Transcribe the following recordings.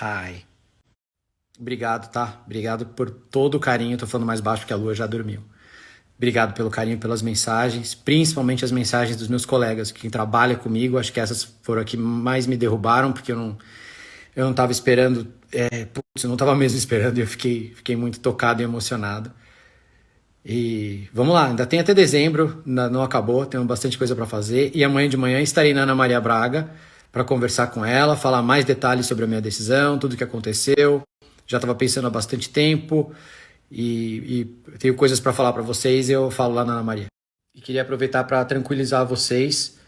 Hi. Obrigado, tá? Obrigado por todo o carinho. Tô falando mais baixo porque a lua já dormiu. Obrigado pelo carinho, pelas mensagens, principalmente as mensagens dos meus colegas que trabalham comigo. Acho que essas foram as que mais me derrubaram, porque eu não, eu não estava esperando, é, putz, eu não estava mesmo esperando eu fiquei, fiquei muito tocado e emocionado. E vamos lá, ainda tem até dezembro, não acabou, tenho bastante coisa para fazer. E amanhã de manhã estarei na Ana Maria Braga para conversar com ela, falar mais detalhes sobre a minha decisão, tudo o que aconteceu. Já estava pensando há bastante tempo e, e tenho coisas para falar para vocês eu falo lá na Ana Maria. E queria aproveitar para tranquilizar vocês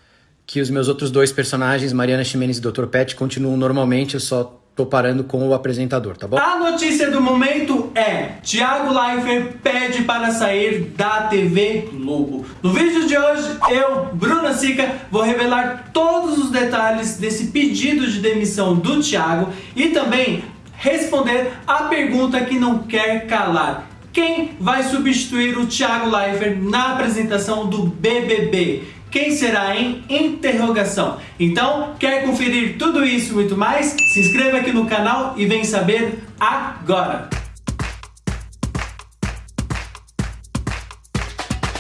que os meus outros dois personagens, Mariana Ximenes e Dr. Pet, continuam normalmente, eu só tô parando com o apresentador, tá bom? A notícia do momento é: Thiago Leifert pede para sair da TV Globo. No vídeo de hoje, eu, Bruna Sica, vou revelar todos os detalhes desse pedido de demissão do Thiago e também responder a pergunta que não quer calar. Quem vai substituir o Thiago Leifert na apresentação do BBB? Quem será em interrogação? Então, quer conferir tudo isso e muito mais? Se inscreva aqui no canal e vem saber agora!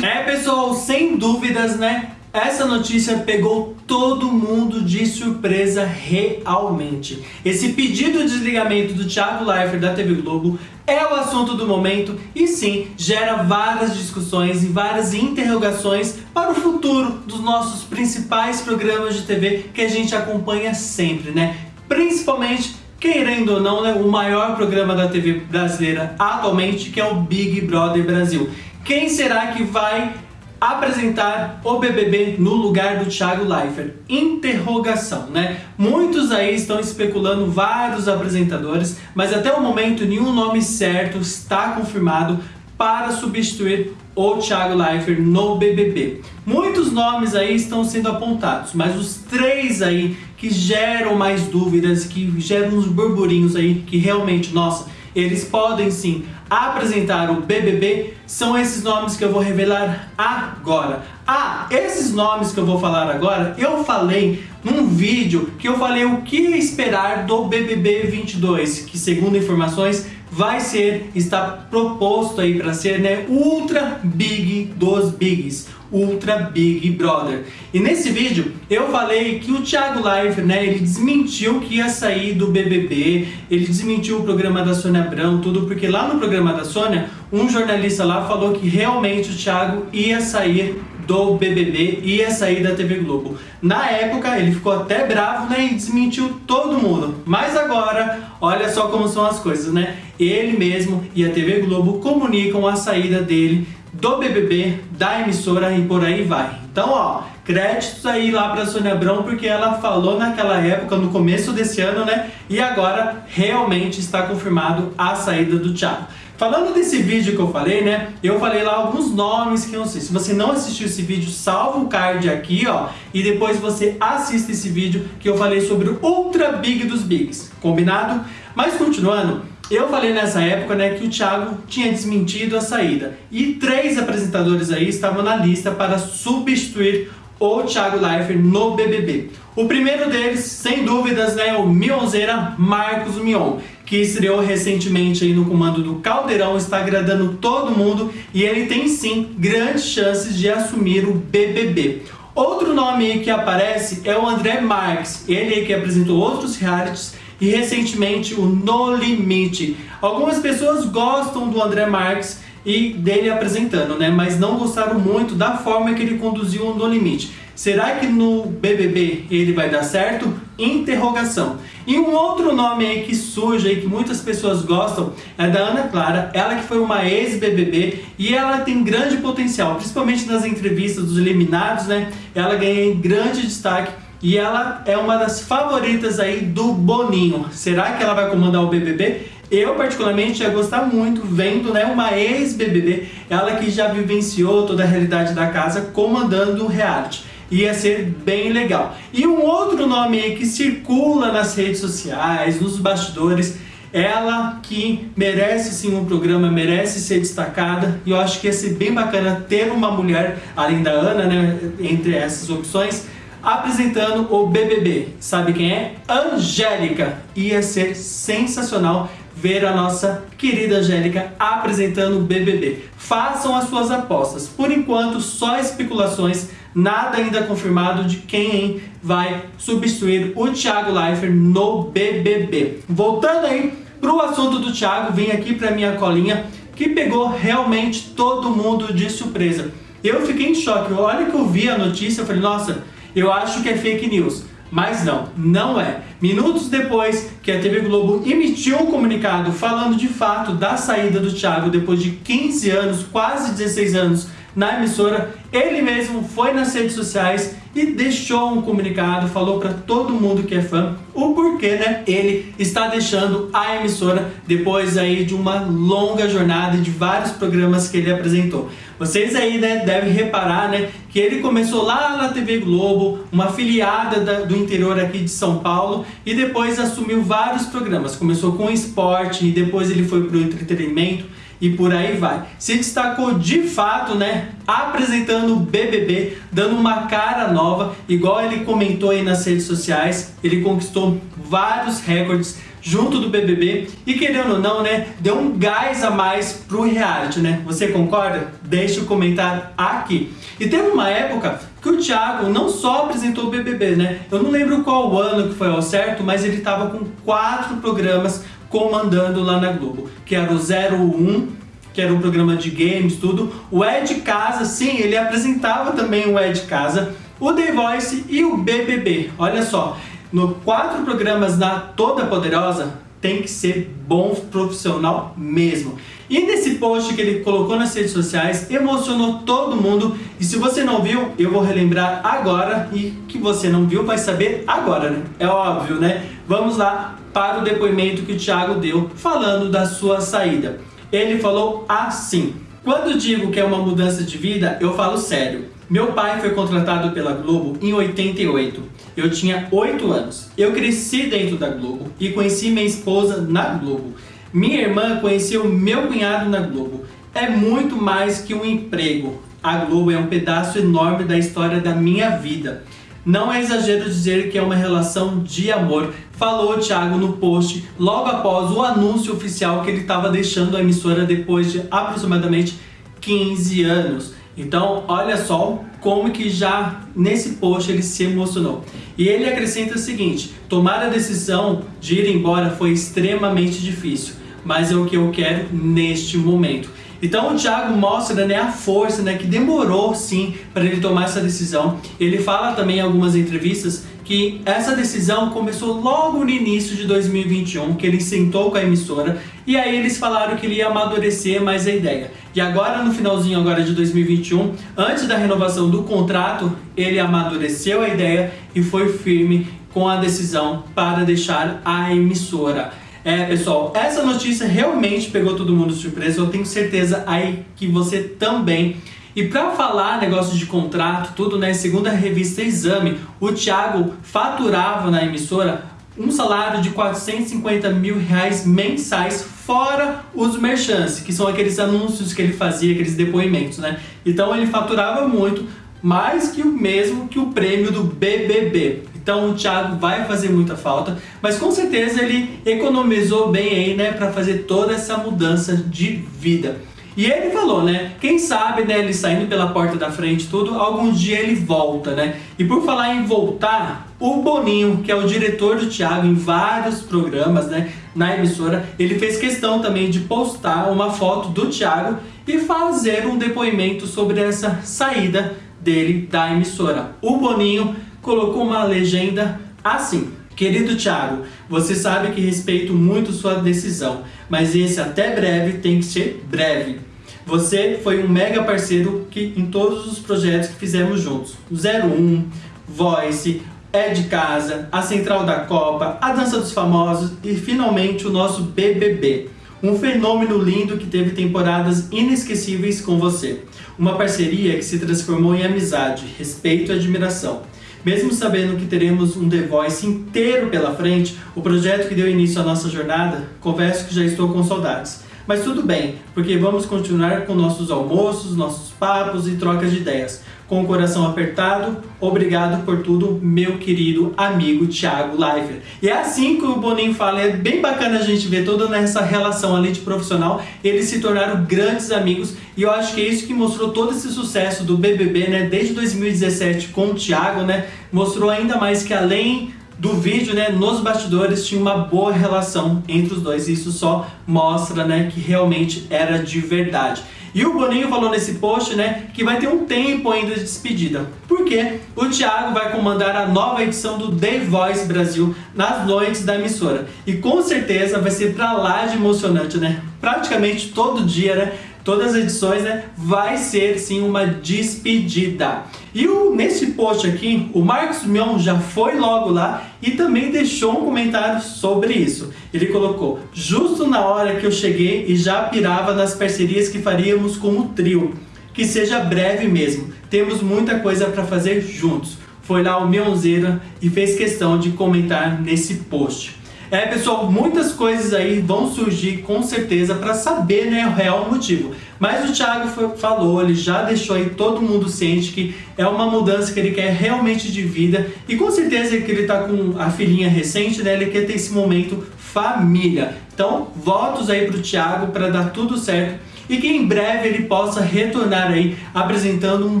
É pessoal, sem dúvidas, né? Essa notícia pegou todo mundo de surpresa realmente. Esse pedido de desligamento do Thiago Leifert da TV Globo é o assunto do momento e sim, gera várias discussões e várias interrogações para o futuro dos nossos principais programas de TV que a gente acompanha sempre, né? Principalmente querendo ou não, né, o maior programa da TV brasileira atualmente, que é o Big Brother Brasil. Quem será que vai apresentar o BBB no lugar do Thiago Leifert. Interrogação, né? Muitos aí estão especulando vários apresentadores, mas até o momento nenhum nome certo está confirmado para substituir o Thiago Leifert no BBB. Muitos nomes aí estão sendo apontados, mas os três aí que geram mais dúvidas, que geram uns burburinhos aí, que realmente, nossa, eles podem sim apresentar o BBB, são esses nomes que eu vou revelar agora. Ah, esses nomes que eu vou falar agora, eu falei num vídeo que eu falei o que esperar do BBB 22, que segundo informações vai ser, está proposto aí para ser, né, ultra big dos bigs, ultra big brother. E nesse vídeo eu falei que o Thiago Life, né, ele desmentiu que ia sair do BBB, ele desmentiu o programa da Sônia Abrão, tudo porque lá no programa da Sônia, um jornalista lá falou que realmente o Thiago ia sair do BBB ia sair da TV Globo. Na época ele ficou até bravo né, e desmentiu todo mundo. Mas agora, olha só como são as coisas, né? Ele mesmo e a TV Globo comunicam a saída dele do BBB, da emissora e por aí vai. Então, ó, créditos aí lá para Sônia Abrão, porque ela falou naquela época, no começo desse ano, né? E agora realmente está confirmado a saída do Thiago. Falando desse vídeo que eu falei, né? Eu falei lá alguns nomes que eu não sei. Se você não assistiu esse vídeo, salva o card aqui, ó. E depois você assista esse vídeo que eu falei sobre o Ultra Big dos Bigs. Combinado? Mas continuando, eu falei nessa época né, que o Thiago tinha desmentido a saída. E três apresentadores aí estavam na lista para substituir o Thiago Leifert no BBB. O primeiro deles, sem dúvidas, né, é o Mionzeira Marcos Mion, que estreou recentemente aí no comando do Caldeirão, está agradando todo mundo e ele tem sim grandes chances de assumir o BBB. Outro nome que aparece é o André Marques, ele que apresentou outros realities e recentemente o No Limite. Algumas pessoas gostam do André Marques, e dele apresentando, né? Mas não gostaram muito da forma que ele conduziu o No Limite. Será que no BBB ele vai dar certo? Interrogação. E um outro nome aí que surge aí, que muitas pessoas gostam, é da Ana Clara, ela que foi uma ex-BBB e ela tem grande potencial, principalmente nas entrevistas dos eliminados, né? Ela ganha grande destaque e ela é uma das favoritas aí do Boninho. Será que ela vai comandar o BBB? Eu, particularmente, ia gostar muito vendo né, uma ex-BBB, ela que já vivenciou toda a realidade da casa, comandando o reality. Ia ser bem legal. E um outro nome aí que circula nas redes sociais, nos bastidores, ela que merece sim um programa, merece ser destacada e eu acho que ia ser bem bacana ter uma mulher, além da Ana, né, entre essas opções, apresentando o BBB. Sabe quem é? Angélica. Ia ser sensacional ver a nossa querida Angélica apresentando o BBB. Façam as suas apostas. Por enquanto, só especulações, nada ainda confirmado de quem vai substituir o Thiago Leifert no BBB. Voltando aí pro assunto do Thiago, vem aqui pra minha colinha que pegou realmente todo mundo de surpresa. Eu fiquei em choque. Olha que eu vi a notícia, eu falei, nossa, eu acho que é fake news. Mas não, não é. Minutos depois que a TV Globo emitiu um comunicado falando de fato da saída do Thiago depois de 15 anos, quase 16 anos na emissora, ele mesmo foi nas redes sociais e deixou um comunicado, falou para todo mundo que é fã o porquê, né? Ele está deixando a emissora depois aí de uma longa jornada de vários programas que ele apresentou. Vocês aí, né, devem reparar, né, que ele começou lá na TV Globo, uma afiliada da, do interior aqui de São Paulo, e depois assumiu vários programas. Começou com esporte e depois ele foi para o entretenimento e por aí vai. Se destacou de fato, né, apresentando o BBB, dando uma cara nova, igual ele comentou aí nas redes sociais, ele conquistou vários recordes junto do BBB e querendo ou não, né, deu um gás a mais pro reality, né? Você concorda? Deixe o comentário aqui. E teve uma época que o Thiago não só apresentou o BBB, né? Eu não lembro qual ano que foi ao certo, mas ele tava com quatro programas comandando lá na Globo, que era o 01, que era um programa de games, tudo. O Ed Casa, sim, ele apresentava também o Ed Casa, o The Voice e o BBB. Olha só, no quatro programas na Toda Poderosa, tem que ser bom profissional mesmo. E nesse post que ele colocou nas redes sociais, emocionou todo mundo. E se você não viu, eu vou relembrar agora. E que você não viu, vai saber agora, né? É óbvio, né? Vamos lá para o depoimento que o Thiago deu falando da sua saída. Ele falou assim: Quando digo que é uma mudança de vida, eu falo sério. Meu pai foi contratado pela Globo em 88. Eu tinha 8 anos. Eu cresci dentro da Globo e conheci minha esposa na Globo. Minha irmã conheceu meu cunhado na Globo. É muito mais que um emprego. A Globo é um pedaço enorme da história da minha vida. Não é exagero dizer que é uma relação de amor, falou o Thiago no post logo após o anúncio oficial que ele estava deixando a emissora depois de aproximadamente 15 anos. Então, olha só como que já nesse post ele se emocionou. E ele acrescenta o seguinte: tomar a decisão de ir embora foi extremamente difícil, mas é o que eu quero neste momento. Então o Thiago mostra né, a força né, que demorou sim para ele tomar essa decisão. Ele fala também em algumas entrevistas que essa decisão começou logo no início de 2021, que ele sentou com a emissora e aí eles falaram que ele ia amadurecer mais a ideia. E agora no finalzinho agora de 2021, antes da renovação do contrato, ele amadureceu a ideia e foi firme com a decisão para deixar a emissora. É, pessoal, essa notícia realmente pegou todo mundo de surpresa. Eu tenho certeza aí que você também. E para falar negócio de contrato, tudo, né? Segundo a revista Exame, o Thiago faturava na emissora um salário de 450 mil reais mensais, fora os merchants, que são aqueles anúncios que ele fazia, aqueles depoimentos, né? Então ele faturava muito, mais que o mesmo que o prêmio do BBB. Então o Thiago vai fazer muita falta, mas com certeza ele economizou bem aí, né, para fazer toda essa mudança de vida. E ele falou, né? Quem sabe, né, ele saindo pela porta da frente tudo, algum dia ele volta, né? E por falar em voltar, o Boninho, que é o diretor do Thiago em vários programas, né, na emissora, ele fez questão também de postar uma foto do Thiago e fazer um depoimento sobre essa saída dele da emissora. O Boninho colocou uma legenda assim. Querido Thiago, você sabe que respeito muito sua decisão, mas esse até breve tem que ser breve. Você foi um mega parceiro que, em todos os projetos que fizemos juntos. 01, Voice, É de Casa, a Central da Copa, a Dança dos Famosos e finalmente o nosso BBB. Um fenômeno lindo que teve temporadas inesquecíveis com você. Uma parceria que se transformou em amizade, respeito e admiração. Mesmo sabendo que teremos um The Voice inteiro pela frente, o projeto que deu início à nossa jornada, confesso que já estou com saudades. Mas tudo bem, porque vamos continuar com nossos almoços, nossos papos e trocas de ideias. Com o coração apertado. Obrigado por tudo, meu querido amigo Thiago Leifert. E é assim que o Boninho fala, é bem bacana a gente ver toda essa relação ali de profissional. Eles se tornaram grandes amigos e eu acho que é isso que mostrou todo esse sucesso do BBB, né? Desde 2017 com o Thiago, né? Mostrou ainda mais que além do vídeo, né, nos bastidores tinha uma boa relação entre os dois. E isso só mostra, né, que realmente era de verdade. E o Boninho falou nesse post, né, que vai ter um tempo ainda de despedida. Porque o Thiago vai comandar a nova edição do The Voice Brasil nas noites da emissora. E com certeza vai ser pra lá de emocionante, né? Praticamente todo dia, né? Todas as edições, né, vai ser sim uma despedida. E o, nesse post aqui, o Marcos Mion já foi logo lá e também deixou um comentário sobre isso. Ele colocou, justo na hora que eu cheguei e já pirava nas parcerias que faríamos com o trio. Que seja breve mesmo, temos muita coisa para fazer juntos. Foi lá o Mionzeira e fez questão de comentar nesse post. É, pessoal, muitas coisas aí vão surgir com certeza para saber né, o real motivo. Mas o Thiago foi, falou, ele já deixou aí todo mundo ciente que é uma mudança que ele quer realmente de vida e com certeza que ele está com a filhinha recente, né, ele quer ter esse momento família. Então, votos aí para o Thiago para dar tudo certo e que em breve ele possa retornar aí apresentando um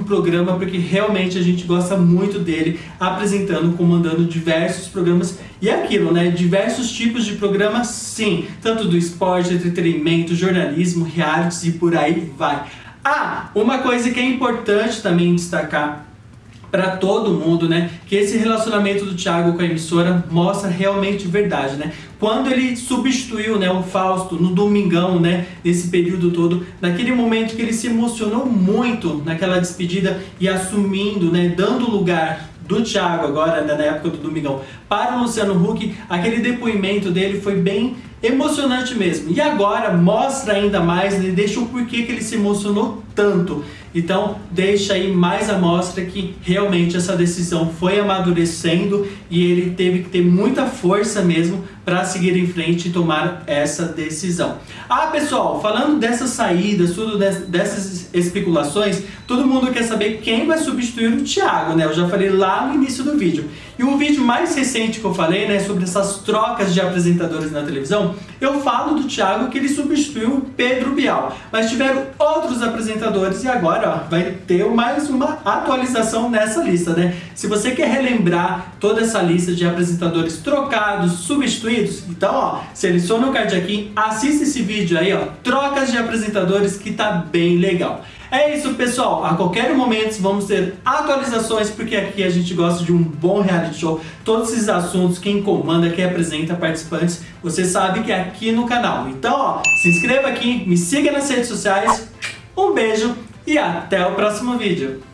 programa, porque realmente a gente gosta muito dele apresentando, comandando diversos programas e é aquilo, né? Diversos tipos de programas, sim, tanto do esporte, entretenimento, jornalismo, realities e por aí vai. Ah, uma coisa que é importante também destacar para todo mundo, né? Que esse relacionamento do Thiago com a emissora mostra realmente verdade, né? Quando ele substituiu, né, o Fausto no domingão, né, nesse período todo, naquele momento que ele se emocionou muito naquela despedida e assumindo, né, dando lugar do Thiago agora, né, na época do Domingão, para o Luciano Huck, aquele depoimento dele foi bem emocionante mesmo. E agora mostra ainda mais, ele deixa o porquê que ele se emocionou tanto. Então deixa aí mais amostra que realmente essa decisão foi amadurecendo e ele teve que ter muita força mesmo para seguir em frente e tomar essa decisão. Ah pessoal, falando dessas saídas, tudo dessas especulações, todo mundo quer saber quem vai substituir o Thiago, né? Eu já falei lá no início do vídeo. E o vídeo mais recente que eu falei, né, sobre essas trocas de apresentadores na televisão, eu falo do Thiago que ele substituiu o Pedro Bial. Mas tiveram outros apresentadores e agora ó, vai ter mais uma atualização nessa lista, né? Se você quer relembrar toda essa lista de apresentadores trocados, substituídos, então ó, seleciona o card aqui, assista esse vídeo aí, ó, trocas de apresentadores que tá bem legal. É isso, pessoal. A qualquer momento vamos ter atualizações, porque aqui a gente gosta de um bom reality show. Todos esses assuntos, quem comanda, quem apresenta participantes, você sabe que é aqui no canal. Então, ó, se inscreva aqui, me siga nas redes sociais. Um beijo e até o próximo vídeo.